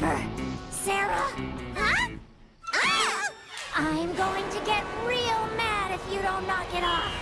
Harper! Sarah? Huh? Ah! I'm going to get real mad if you don't knock it off.